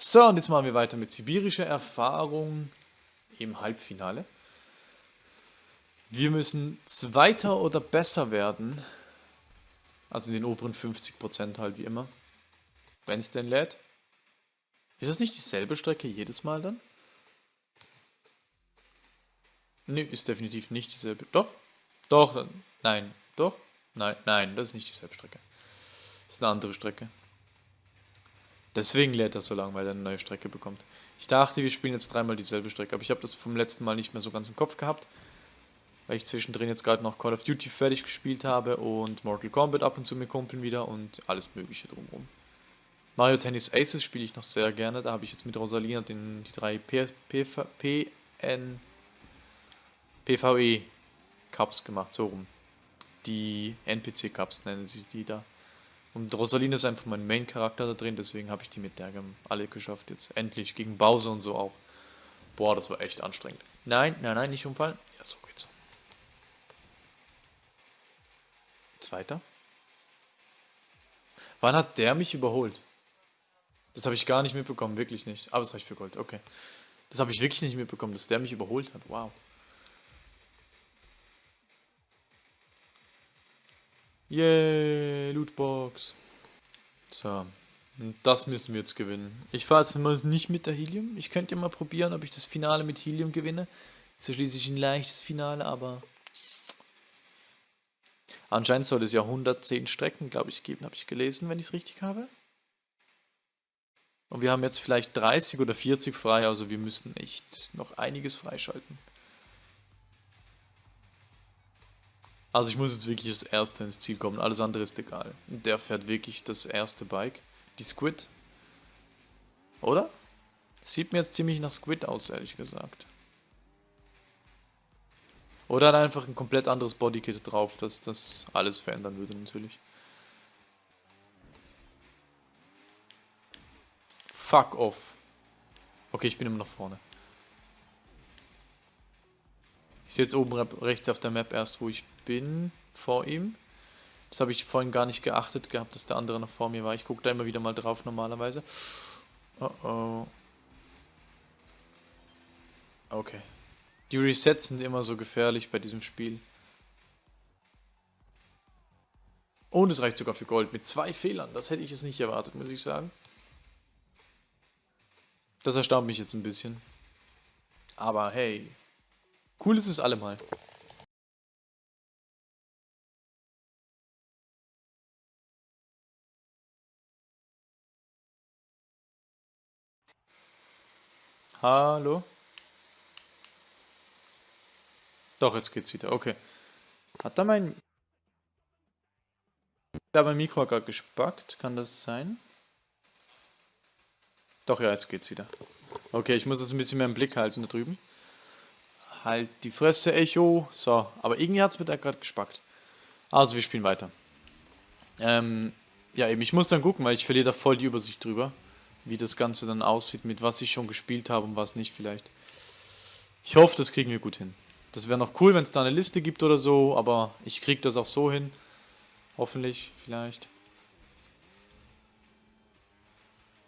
So, und jetzt machen wir weiter mit sibirischer Erfahrung im Halbfinale. Wir müssen Zweiter oder besser werden. Also in den oberen 50% halt wie immer. Wenn es denn lädt. Ist das nicht dieselbe Strecke jedes Mal dann? Nö, ist definitiv nicht dieselbe. Doch? Doch, nein. Doch? Nein, nein, das ist nicht dieselbe Strecke. Das ist eine andere Strecke. Deswegen lädt er so lange, weil er eine neue Strecke bekommt. Ich dachte, wir spielen jetzt dreimal dieselbe Strecke, aber ich habe das vom letzten Mal nicht mehr so ganz im Kopf gehabt. Weil ich zwischendrin jetzt gerade noch Call of Duty fertig gespielt habe und Mortal Kombat ab und zu mit Kumpeln wieder und alles mögliche drumherum. Mario Tennis Aces spiele ich noch sehr gerne, da habe ich jetzt mit Rosalina den, die drei P, P, PN, PvE Cups gemacht, so rum. Die NPC Cups nennen sie die da. Und Rosaline ist einfach mein Main-Charakter da drin, deswegen habe ich die mit der alle geschafft jetzt. Endlich, gegen Bowser und so auch. Boah, das war echt anstrengend. Nein, nein, nein, nicht umfallen. Ja, so geht's. Zweiter. Wann hat der mich überholt? Das habe ich gar nicht mitbekommen, wirklich nicht. Aber es reicht für Gold, okay. Das habe ich wirklich nicht mitbekommen, dass der mich überholt hat. Wow. Yay, Lootbox. So, das müssen wir jetzt gewinnen. Ich fahre jetzt mal nicht mit der Helium. Ich könnte ja mal probieren, ob ich das Finale mit Helium gewinne. Ist ja schließlich ein leichtes Finale, aber... Anscheinend soll es ja 110 Strecken, glaube ich, geben, habe ich gelesen, wenn ich es richtig habe. Und wir haben jetzt vielleicht 30 oder 40 frei, also wir müssen echt noch einiges freischalten. Also ich muss jetzt wirklich das erste ins Ziel kommen, alles andere ist egal. Der fährt wirklich das erste Bike. Die Squid. Oder? Sieht mir jetzt ziemlich nach Squid aus, ehrlich gesagt. Oder hat einfach ein komplett anderes Bodykit drauf, dass das alles verändern würde natürlich. Fuck off. Okay, ich bin immer noch vorne. Ich sehe jetzt oben rechts auf der Map erst, wo ich bin, vor ihm. Das habe ich vorhin gar nicht geachtet gehabt, dass der andere noch vor mir war. Ich gucke da immer wieder mal drauf normalerweise. Oh oh. Okay. Die Resets sind immer so gefährlich bei diesem Spiel. Und es reicht sogar für Gold mit zwei Fehlern. Das hätte ich jetzt nicht erwartet, muss ich sagen. Das erstaunt mich jetzt ein bisschen. Aber hey, Cool ist es allemal. Hallo? Doch, jetzt geht's wieder. Okay. Hat da mein... Da mein Mikro gerade gespackt. Kann das sein? Doch, ja, jetzt geht's wieder. Okay, ich muss das ein bisschen mehr im Blick halten da drüben. Halt die Fresse, Echo. So, aber irgendwie hat es mir da gerade gespackt. Also, wir spielen weiter. Ähm, ja, eben, ich muss dann gucken, weil ich verliere da voll die Übersicht drüber. Wie das Ganze dann aussieht, mit was ich schon gespielt habe und was nicht vielleicht. Ich hoffe, das kriegen wir gut hin. Das wäre noch cool, wenn es da eine Liste gibt oder so, aber ich kriege das auch so hin. Hoffentlich, vielleicht.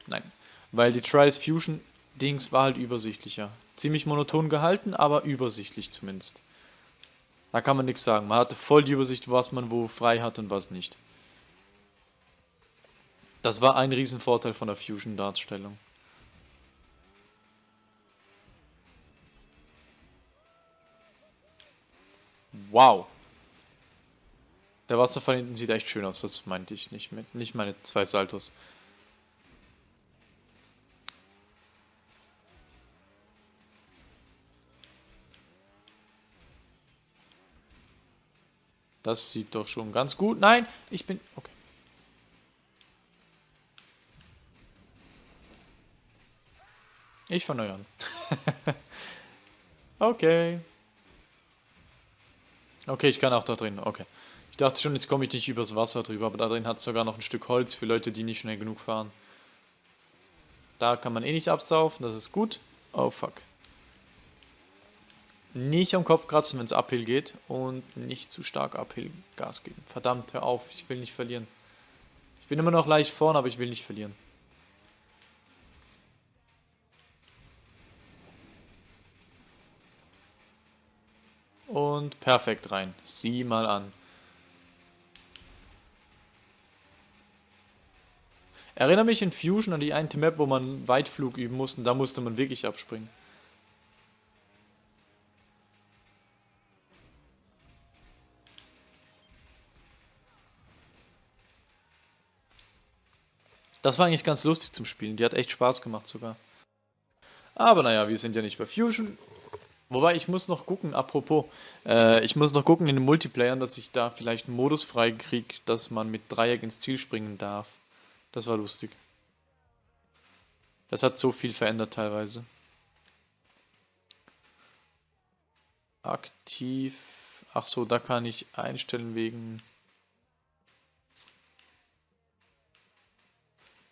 Nein, weil die Trials Fusion Dings war halt übersichtlicher. Ziemlich monoton gehalten, aber übersichtlich zumindest. Da kann man nichts sagen. Man hatte voll die Übersicht, was man wo frei hat und was nicht. Das war ein Riesenvorteil von der Fusion-Darstellung. Wow. Der Wasserfall hinten sieht echt schön aus, das meinte ich nicht mit. Nicht meine zwei Saltos. Das sieht doch schon ganz gut. Nein, ich bin... Okay. Ich fange neu an. okay. Okay, ich kann auch da drin. Okay. Ich dachte schon, jetzt komme ich nicht übers Wasser drüber, aber da drin hat es sogar noch ein Stück Holz für Leute, die nicht schnell genug fahren. Da kann man eh nicht absaufen, das ist gut. Oh fuck nicht am Kopf kratzen, wenn es uphill geht und nicht zu stark uphill Gas geben. Verdammt, hör auf, ich will nicht verlieren. Ich bin immer noch leicht vorne, aber ich will nicht verlieren. Und perfekt rein. Sieh mal an. Erinnere mich in Fusion an die eine Map, wo man Weitflug üben musste da musste man wirklich abspringen. Das war eigentlich ganz lustig zum Spielen. Die hat echt Spaß gemacht sogar. Aber naja, wir sind ja nicht bei Fusion. Wobei, ich muss noch gucken, apropos, äh, ich muss noch gucken in den Multiplayern, dass ich da vielleicht einen Modus frei kriege, dass man mit Dreieck ins Ziel springen darf. Das war lustig. Das hat so viel verändert teilweise. Aktiv. Ach so, da kann ich einstellen wegen...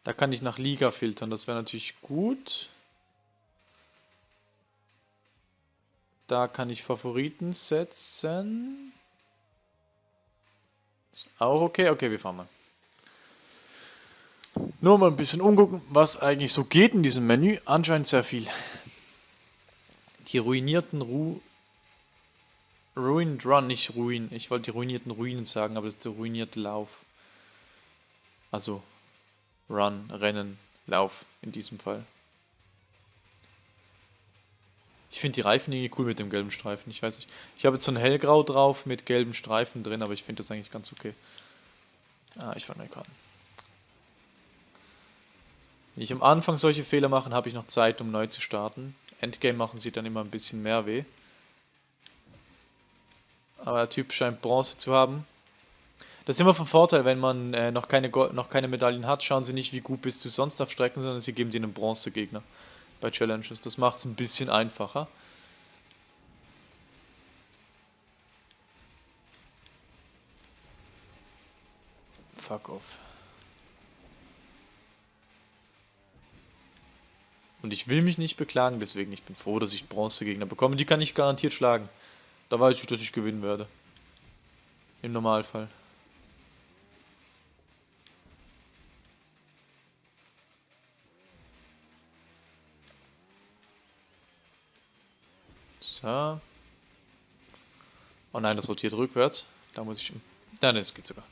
Da kann ich nach Liga filtern, das wäre natürlich gut. Da kann ich Favoriten setzen. Ist auch okay. Okay, wir fahren mal. Nur mal ein bisschen umgucken, was eigentlich so geht in diesem Menü. Anscheinend sehr viel. Die ruinierten Ru... Ruined Run, nicht Ruin. Ich wollte die ruinierten Ruinen sagen, aber das ist der ruinierte Lauf. Also Run, Rennen, Lauf in diesem Fall. Ich finde die Reifen irgendwie cool mit dem gelben Streifen. Ich weiß nicht. Ich habe jetzt so ein hellgrau drauf mit gelben Streifen drin, aber ich finde das eigentlich ganz okay. Ah, ich fange an. Wenn ich am Anfang solche Fehler mache, habe ich noch Zeit, um neu zu starten. Endgame machen sie dann immer ein bisschen mehr weh. Aber der Typ scheint Bronze zu haben. Das ist immer von Vorteil, wenn man äh, noch, keine noch keine Medaillen hat. Schauen Sie nicht, wie gut bist du sonst auf Strecken, sondern Sie geben dir einen Bronzegegner bei Challenges. Das macht es ein bisschen einfacher. Fuck off. Und ich will mich nicht beklagen, deswegen ich bin froh, dass ich Bronzegegner bekomme. Die kann ich garantiert schlagen. Da weiß ich, dass ich gewinnen werde. Im Normalfall. So. Oh nein, das rotiert rückwärts. Da muss ich... Nein, es geht sogar.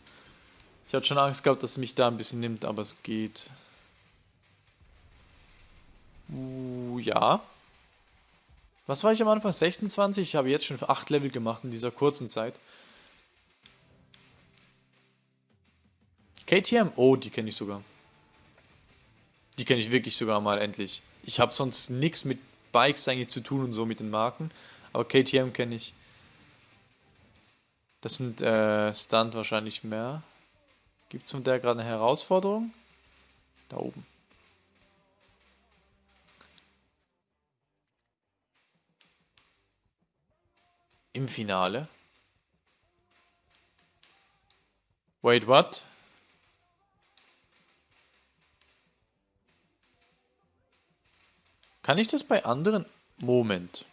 Ich hatte schon Angst gehabt, dass es mich da ein bisschen nimmt, aber es geht. Uh, ja. Was war ich am Anfang? 26? Ich habe jetzt schon 8 Level gemacht in dieser kurzen Zeit. KTM? Oh, die kenne ich sogar. Die kenne ich wirklich sogar mal endlich. Ich habe sonst nichts mit Bikes eigentlich zu tun und so mit den Marken. Aber KTM kenne ich. Das sind äh, Stunt wahrscheinlich mehr. Gibt es von der gerade eine Herausforderung? Da oben. Im Finale. Wait, what? Kann ich das bei anderen... Moment.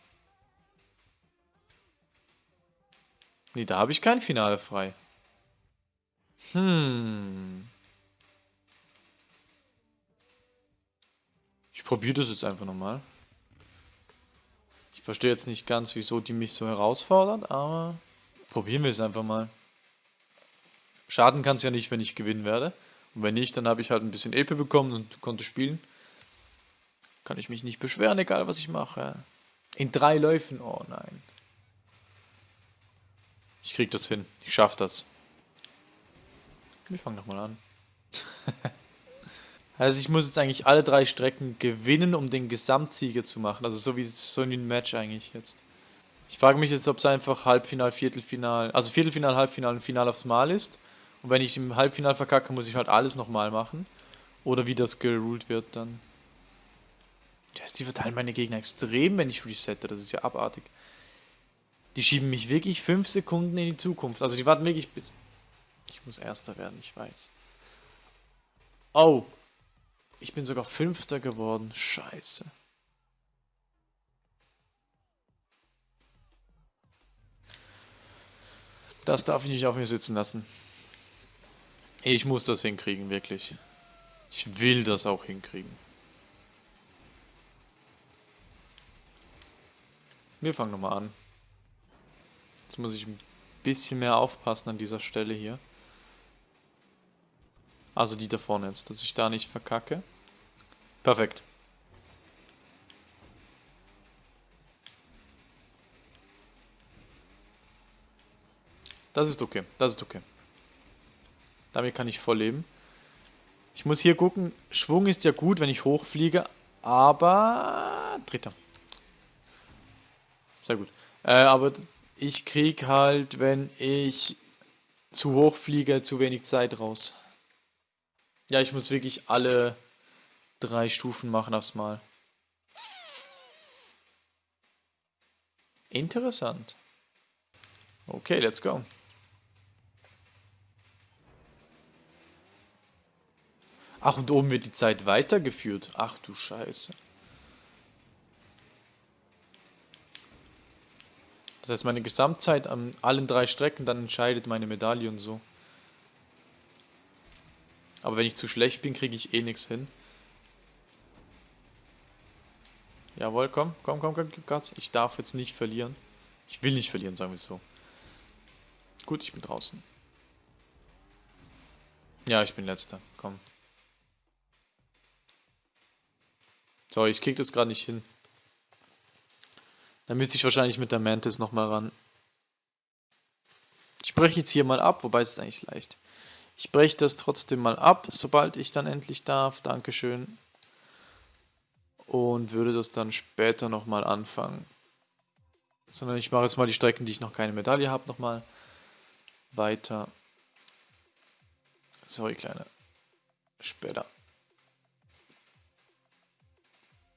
Nee, da habe ich kein Finale frei. Hm. Ich probiere das jetzt einfach nochmal. Ich verstehe jetzt nicht ganz, wieso die mich so herausfordert, aber probieren wir es einfach mal. Schaden kann es ja nicht, wenn ich gewinnen werde. Und wenn nicht, dann habe ich halt ein bisschen EP bekommen und konnte spielen. Kann ich mich nicht beschweren, egal was ich mache. In drei Läufen, oh nein. Ich krieg das hin. Ich schaff das. Wir fangen nochmal an. also ich muss jetzt eigentlich alle drei Strecken gewinnen, um den Gesamtsieger zu machen. Also so wie so ein Match eigentlich jetzt. Ich frage mich jetzt, ob es einfach Halbfinal, Viertelfinal, also Viertelfinal, Halbfinal und Final aufs Mal ist. Und wenn ich im Halbfinal verkacke, muss ich halt alles nochmal machen. Oder wie das geruled wird dann. Die verteilen meine Gegner extrem, wenn ich resette. Das ist ja abartig. Die schieben mich wirklich 5 Sekunden in die Zukunft. Also die warten wirklich bis... Ich muss Erster werden, ich weiß. Oh. Ich bin sogar Fünfter geworden. Scheiße. Das darf ich nicht auf mir sitzen lassen. Ich muss das hinkriegen, wirklich. Ich will das auch hinkriegen. Wir fangen nochmal an. Jetzt muss ich ein bisschen mehr aufpassen an dieser Stelle hier. Also die da vorne jetzt, dass ich da nicht verkacke. Perfekt. Das ist okay, das ist okay. Damit kann ich voll leben. Ich muss hier gucken, Schwung ist ja gut, wenn ich hochfliege, aber... Dritter. Sehr gut. Äh, aber ich krieg halt, wenn ich zu hoch fliege, zu wenig Zeit raus. Ja, ich muss wirklich alle drei Stufen machen aufs Mal. Interessant. Okay, let's go. Ach, und oben wird die Zeit weitergeführt. Ach du Scheiße. Das heißt, meine Gesamtzeit an allen drei Strecken, dann entscheidet meine Medaille und so. Aber wenn ich zu schlecht bin, kriege ich eh nichts hin. Jawohl, komm, komm, komm, komm, Gas. Ich darf jetzt nicht verlieren. Ich will nicht verlieren, sagen wir es so. Gut, ich bin draußen. Ja, ich bin letzter. Komm. So, ich krieg das gerade nicht hin. Dann müsste ich wahrscheinlich mit der Mantis nochmal ran. Ich breche jetzt hier mal ab, wobei es ist eigentlich leicht. Ich breche das trotzdem mal ab, sobald ich dann endlich darf. Dankeschön. Und würde das dann später nochmal anfangen. Sondern ich mache jetzt mal die Strecken, die ich noch keine Medaille habe, nochmal weiter. Sorry, Kleine. Später.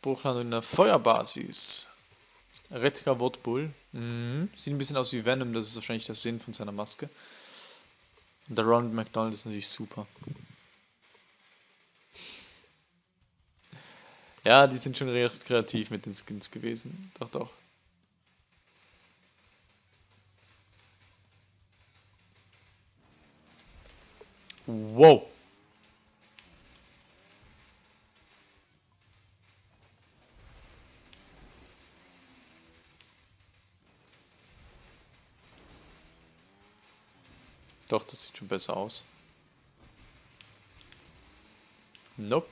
Bruchlandung in der Feuerbasis. Redka Wotbull. Mhm. Sieht ein bisschen aus wie Venom, das ist wahrscheinlich der Sinn von seiner Maske. Und der Ronald McDonald ist natürlich super. Ja, die sind schon recht kreativ mit den Skins gewesen. Doch, doch. Wow. Doch, das sieht schon besser aus. Nope.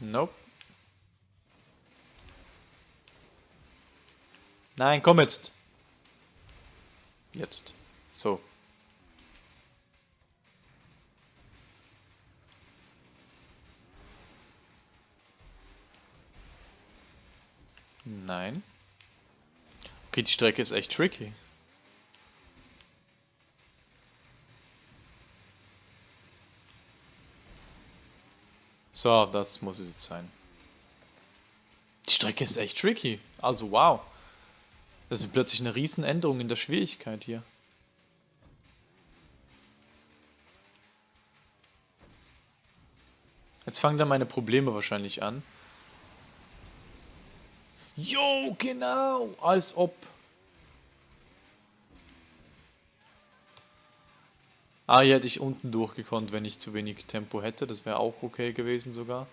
Nope. Nein, komm jetzt. Jetzt. So. Nein. Okay, die Strecke ist echt tricky. So, das muss es jetzt sein. Die Strecke ist echt tricky. Also wow. Das ist plötzlich eine Riesenänderung in der Schwierigkeit hier. Jetzt fangen dann meine Probleme wahrscheinlich an. Jo, genau, als ob. Ah, hier hätte ich unten durchgekonnt, wenn ich zu wenig Tempo hätte. Das wäre auch okay gewesen sogar.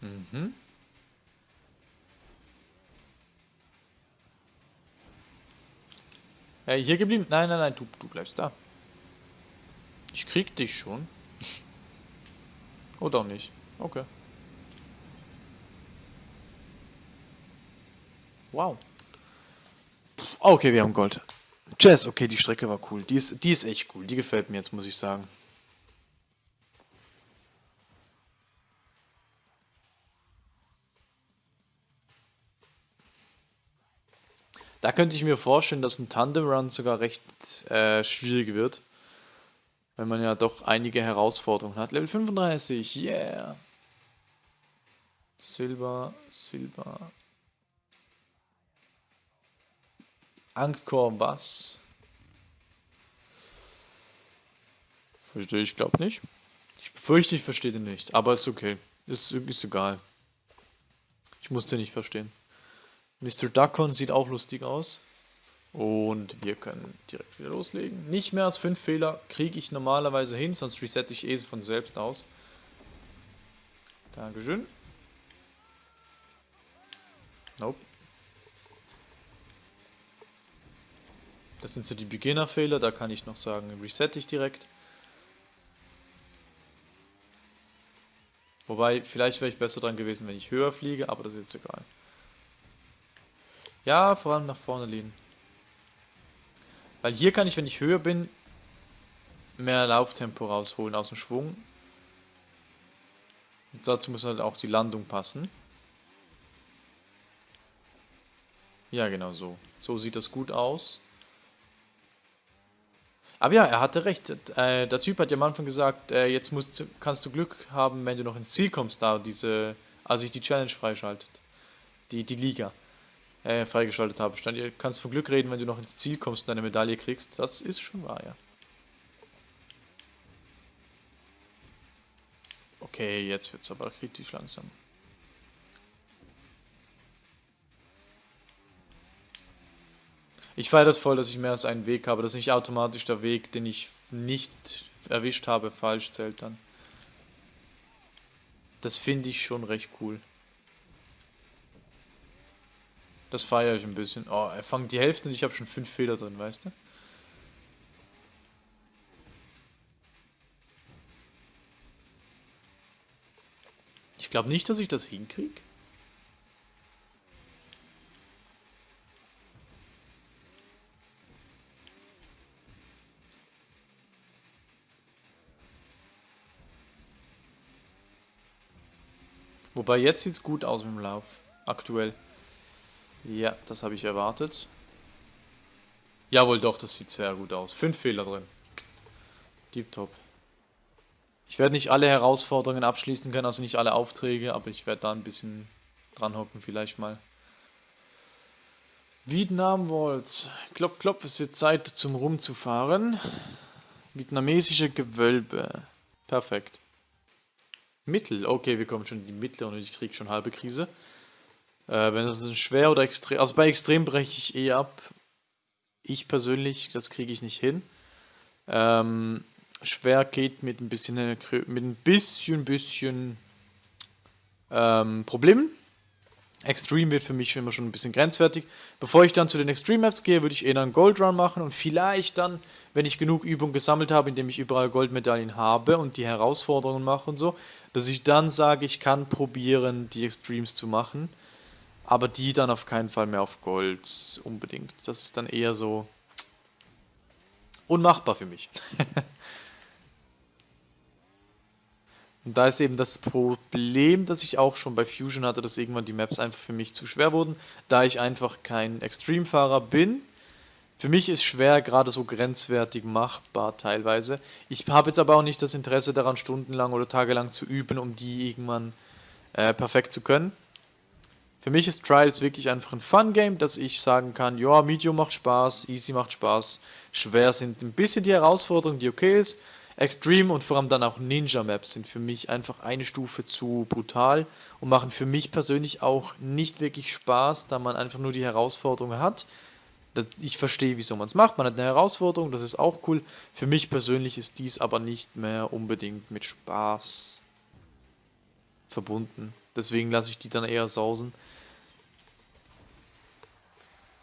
Mhm. Hey, hier geblieben? Nein, nein, nein, du, du bleibst da. Ich krieg dich schon. Oder auch nicht. Okay. Wow. Okay, wir haben Gold. Jazz, okay, die Strecke war cool. Die ist, die ist echt cool. Die gefällt mir jetzt, muss ich sagen. Da könnte ich mir vorstellen, dass ein Tandem Run sogar recht äh, schwierig wird. Wenn man ja doch einige Herausforderungen hat. Level 35, yeah. Silber, Silber. Angkor Bass. Verstehe ich, glaube nicht. Ich befürchte, ich verstehe den nicht. Aber ist okay. Ist, ist egal. Ich muss den nicht verstehen. Mr. Duckon sieht auch lustig aus. Und wir können direkt wieder loslegen. Nicht mehr als 5 Fehler kriege ich normalerweise hin, sonst resette ich eh von selbst aus. Dankeschön. Nope. Das sind so die Beginner-Fehler, da kann ich noch sagen, reset ich direkt. Wobei, vielleicht wäre ich besser dran gewesen, wenn ich höher fliege, aber das ist jetzt egal. Ja, vor allem nach vorne lehnen. Weil hier kann ich, wenn ich höher bin, mehr Lauftempo rausholen aus dem Schwung. Und dazu muss halt auch die Landung passen. Ja, genau so. So sieht das gut aus. Aber ja, er hatte recht. Äh, der Typ hat ja am Anfang gesagt, äh, jetzt musst, kannst du Glück haben, wenn du noch ins Ziel kommst, da diese, als ich die Challenge freischaltet. Die, die Liga äh, freigeschaltet habe. Stand, ihr kannst von Glück reden, wenn du noch ins Ziel kommst und eine Medaille kriegst. Das ist schon wahr, ja. Okay, jetzt wird es aber kritisch langsam. Ich feiere das voll, dass ich mehr als einen Weg habe, dass nicht automatisch der Weg, den ich nicht erwischt habe, falsch zählt dann. Das finde ich schon recht cool. Das feiere ich ein bisschen. Oh, er fangt die Hälfte und ich habe schon fünf Fehler drin, weißt du? Ich glaube nicht, dass ich das hinkriege. Wobei jetzt sieht es gut aus dem Lauf. Aktuell. Ja, das habe ich erwartet. Jawohl, doch, das sieht sehr gut aus. Fünf Fehler drin. Deep Top. Ich werde nicht alle Herausforderungen abschließen können, also nicht alle Aufträge, aber ich werde da ein bisschen dran hocken vielleicht mal. Vietnam Waltz. Klopf, klopf, es wird Zeit zum Rumzufahren. Vietnamesische Gewölbe. Perfekt. Mittel. Okay, wir kommen schon in die mittlere und ich kriege schon halbe Krise. Äh, wenn das ein schwer oder extrem... Also bei extrem breche ich eh ab. Ich persönlich, das kriege ich nicht hin. Ähm, schwer geht mit ein bisschen, mit ein bisschen, bisschen ähm, Problemen. Extreme wird für mich immer schon ein bisschen grenzwertig. Bevor ich dann zu den Extreme Maps gehe, würde ich eher einen Gold Run machen und vielleicht dann, wenn ich genug Übung gesammelt habe, indem ich überall Goldmedaillen habe und die Herausforderungen mache und so, dass ich dann sage, ich kann probieren, die Extremes zu machen, aber die dann auf keinen Fall mehr auf Gold unbedingt. Das ist dann eher so unmachbar für mich. Und da ist eben das Problem, das ich auch schon bei Fusion hatte, dass irgendwann die Maps einfach für mich zu schwer wurden, da ich einfach kein Extreme-Fahrer bin. Für mich ist schwer gerade so grenzwertig machbar teilweise. Ich habe jetzt aber auch nicht das Interesse daran, stundenlang oder tagelang zu üben, um die irgendwann äh, perfekt zu können. Für mich ist Trials wirklich einfach ein Fun-Game, dass ich sagen kann, ja, Medium macht Spaß, Easy macht Spaß, schwer sind ein bisschen die Herausforderung, die okay ist, Extreme und vor allem dann auch Ninja-Maps sind für mich einfach eine Stufe zu brutal und machen für mich persönlich auch nicht wirklich Spaß, da man einfach nur die Herausforderung hat. Ich verstehe, wieso man es macht. Man hat eine Herausforderung, das ist auch cool. Für mich persönlich ist dies aber nicht mehr unbedingt mit Spaß verbunden. Deswegen lasse ich die dann eher sausen.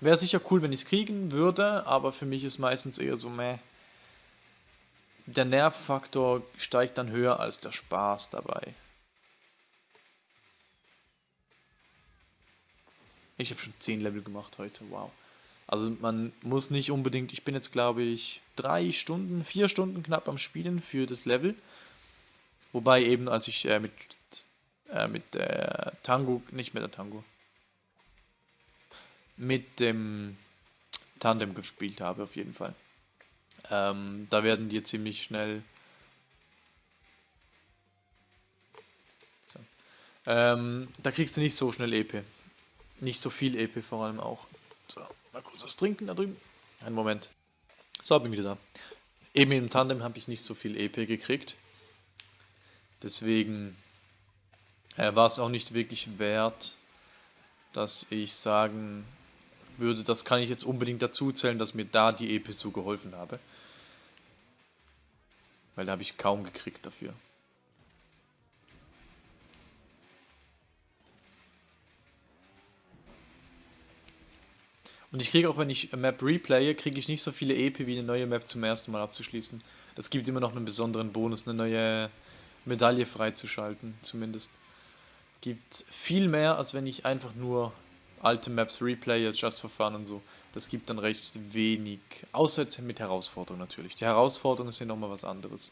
Wäre sicher cool, wenn ich es kriegen würde, aber für mich ist meistens eher so, meh der Nervfaktor steigt dann höher als der Spaß dabei. Ich habe schon 10 Level gemacht heute, wow. Also man muss nicht unbedingt, ich bin jetzt glaube ich drei Stunden, vier Stunden knapp am Spielen für das Level. Wobei eben als ich äh, mit, äh, mit der Tango, nicht mit der Tango, mit dem Tandem gespielt habe auf jeden Fall. Ähm, da werden die ziemlich schnell... So. Ähm, da kriegst du nicht so schnell EP. Nicht so viel EP vor allem auch. So, mal kurz was trinken da drüben. Einen Moment. So, bin wieder da. Eben im Tandem habe ich nicht so viel EP gekriegt. Deswegen äh, war es auch nicht wirklich wert, dass ich sagen würde, das kann ich jetzt unbedingt dazu zählen, dass mir da die EP so geholfen habe. Weil da habe ich kaum gekriegt dafür. Und ich kriege auch, wenn ich Map replaye, kriege ich nicht so viele EP wie eine neue Map zum ersten Mal abzuschließen. Das gibt immer noch einen besonderen Bonus, eine neue Medaille freizuschalten, zumindest. Gibt viel mehr, als wenn ich einfach nur alte Maps replaye, just for fun und so. Das gibt dann recht wenig, außer jetzt mit Herausforderungen natürlich. Die Herausforderungen sind nochmal was anderes.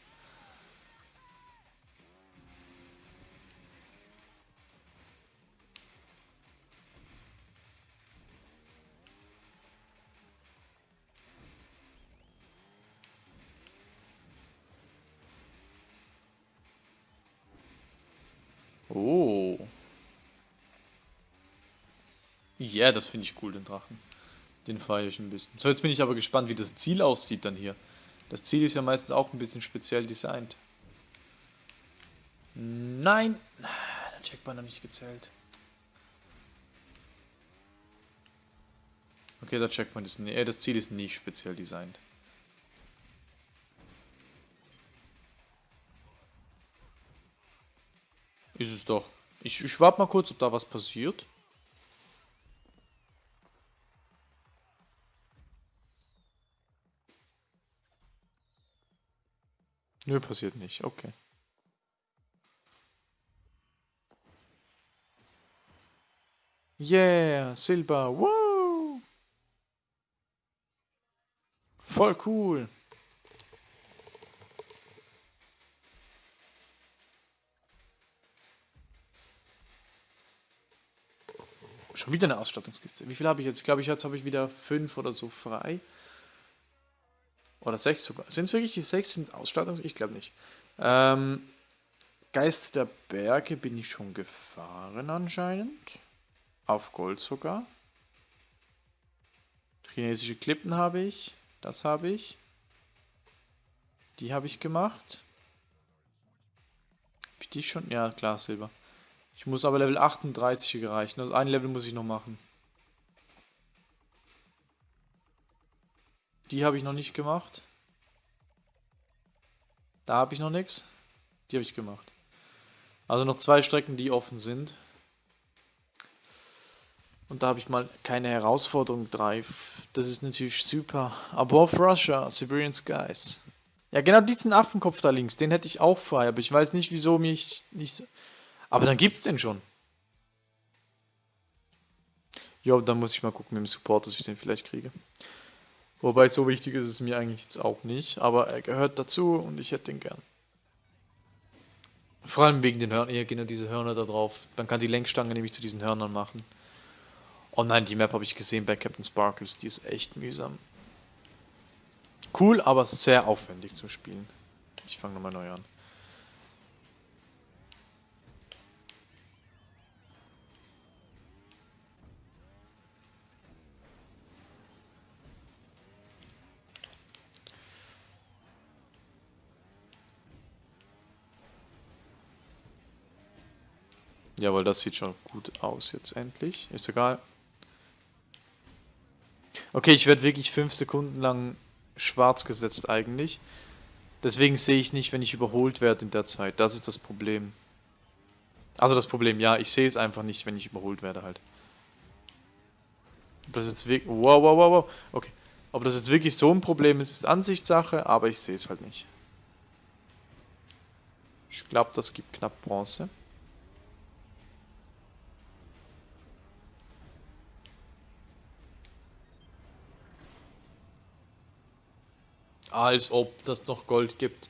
Ja, yeah, das finde ich cool, den Drachen. Den feiere ich ein bisschen. So, jetzt bin ich aber gespannt, wie das Ziel aussieht dann hier. Das Ziel ist ja meistens auch ein bisschen speziell designt. Nein! Der Checkpoint noch nicht gezählt. Okay, der Checkpoint ist... Äh, das Ziel ist nicht speziell designt. Ist es doch. Ich, ich warte mal kurz, ob da was passiert. Nö, passiert nicht. Okay. Yeah, Silber. Wow. Voll cool. Schon wieder eine Ausstattungskiste. Wie viel habe ich jetzt? Ich glaube, jetzt habe ich wieder fünf oder so frei. Oder sechs sogar. Sind es wirklich die sechs sind Ausstattungs... Ich glaube nicht. Ähm, Geist der Berge bin ich schon gefahren anscheinend. Auf Gold sogar. Chinesische Klippen habe ich. Das habe ich. Die habe ich gemacht. Habe ich die schon? Ja, klar, Silber. Ich muss aber Level 38 gereichen. Also ein Level muss ich noch machen. Die habe ich noch nicht gemacht. Da habe ich noch nichts. Die habe ich gemacht. Also noch zwei Strecken, die offen sind. Und da habe ich mal keine Herausforderung drauf. Das ist natürlich super. Above Russia, Siberian Skies. Ja, genau diesen Affenkopf da links, den hätte ich auch frei, aber ich weiß nicht, wieso mich nicht... Aber dann gibt's den schon. Ja, dann muss ich mal gucken mit dem Support, dass ich den vielleicht kriege. Wobei, so wichtig ist es mir eigentlich jetzt auch nicht, aber er gehört dazu und ich hätte den gern. Vor allem wegen den Hörnern, hier gehen ja diese Hörner da drauf. Man kann die Lenkstange nämlich zu diesen Hörnern machen. Oh nein, die Map habe ich gesehen bei Captain Sparkles, die ist echt mühsam. Cool, aber sehr aufwendig zum Spielen. Ich fange nochmal neu an. Jawohl, das sieht schon gut aus jetzt endlich. Ist egal. Okay, ich werde wirklich 5 Sekunden lang schwarz gesetzt eigentlich. Deswegen sehe ich nicht, wenn ich überholt werde in der Zeit. Das ist das Problem. Also das Problem, ja, ich sehe es einfach nicht, wenn ich überholt werde halt. Ob das jetzt wirklich... Wow, wow, wow, wow. Okay. Ob das jetzt wirklich so ein Problem ist, ist Ansichtssache, aber ich sehe es halt nicht. Ich glaube, das gibt knapp Bronze. Als ob das noch Gold gibt.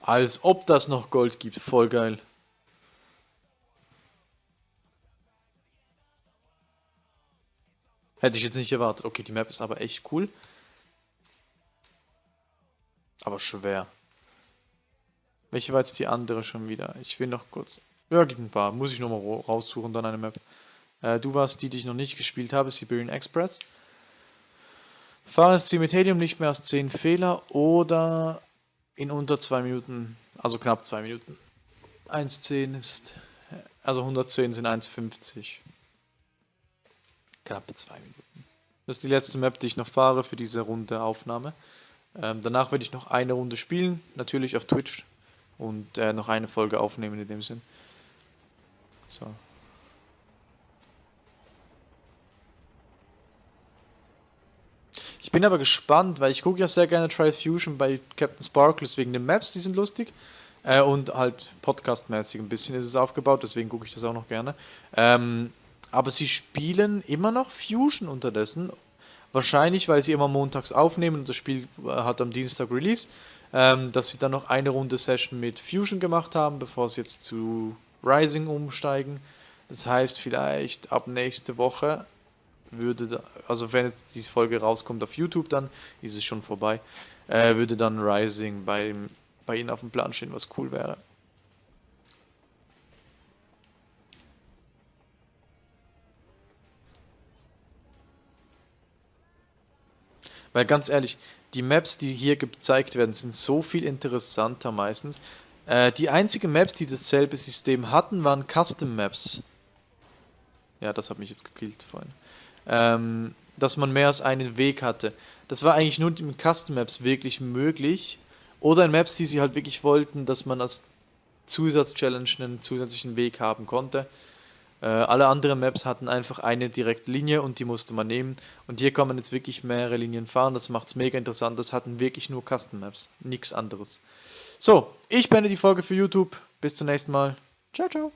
Als ob das noch Gold gibt. Voll geil. Hätte ich jetzt nicht erwartet. Okay, die Map ist aber echt cool. Aber schwer. Welche war jetzt die andere schon wieder? Ich will noch kurz... Ja, gibt ein paar. Muss ich nochmal raussuchen, dann eine Map. Äh, du warst die, die ich noch nicht gespielt habe, Siberian Express. Fahre ins Ziel mit Helium nicht mehr als 10 Fehler oder in unter 2 Minuten, also knapp 2 Minuten. 1,10 ist, also 110 sind 1,50. Knappe 2 Minuten. Das ist die letzte Map, die ich noch fahre für diese Runde Aufnahme. Ähm, danach werde ich noch eine Runde spielen, natürlich auf Twitch. Und äh, noch eine Folge aufnehmen in dem Sinn. So. Ich bin aber gespannt, weil ich gucke ja sehr gerne Trial Fusion bei Captain Sparkles wegen den Maps, die sind lustig. Äh, und halt podcastmäßig ein bisschen ist es aufgebaut, deswegen gucke ich das auch noch gerne. Ähm, aber sie spielen immer noch Fusion unterdessen. Wahrscheinlich, weil sie immer montags aufnehmen und das Spiel äh, hat am Dienstag Release. Ähm, dass sie dann noch eine Runde Session mit Fusion gemacht haben, bevor sie jetzt zu Rising umsteigen. Das heißt, vielleicht ab nächste Woche würde, da, also wenn jetzt diese Folge rauskommt auf YouTube, dann ist es schon vorbei, äh, würde dann Rising bei, bei Ihnen auf dem Plan stehen, was cool wäre. Weil ganz ehrlich, die Maps, die hier gezeigt werden, sind so viel interessanter meistens. Äh, die einzigen Maps, die dasselbe System hatten, waren Custom Maps. Ja, das hat mich jetzt gekillt vorhin ähm, dass man mehr als einen Weg hatte. Das war eigentlich nur in Custom Maps wirklich möglich. Oder in Maps, die sie halt wirklich wollten, dass man als Zusatzchallenge einen zusätzlichen Weg haben konnte. Äh, alle anderen Maps hatten einfach eine direkte Linie und die musste man nehmen. Und hier kann man jetzt wirklich mehrere Linien fahren. Das macht es mega interessant. Das hatten wirklich nur Custom Maps. Nichts anderes. So, ich beende die Folge für YouTube. Bis zum nächsten Mal. Ciao, ciao.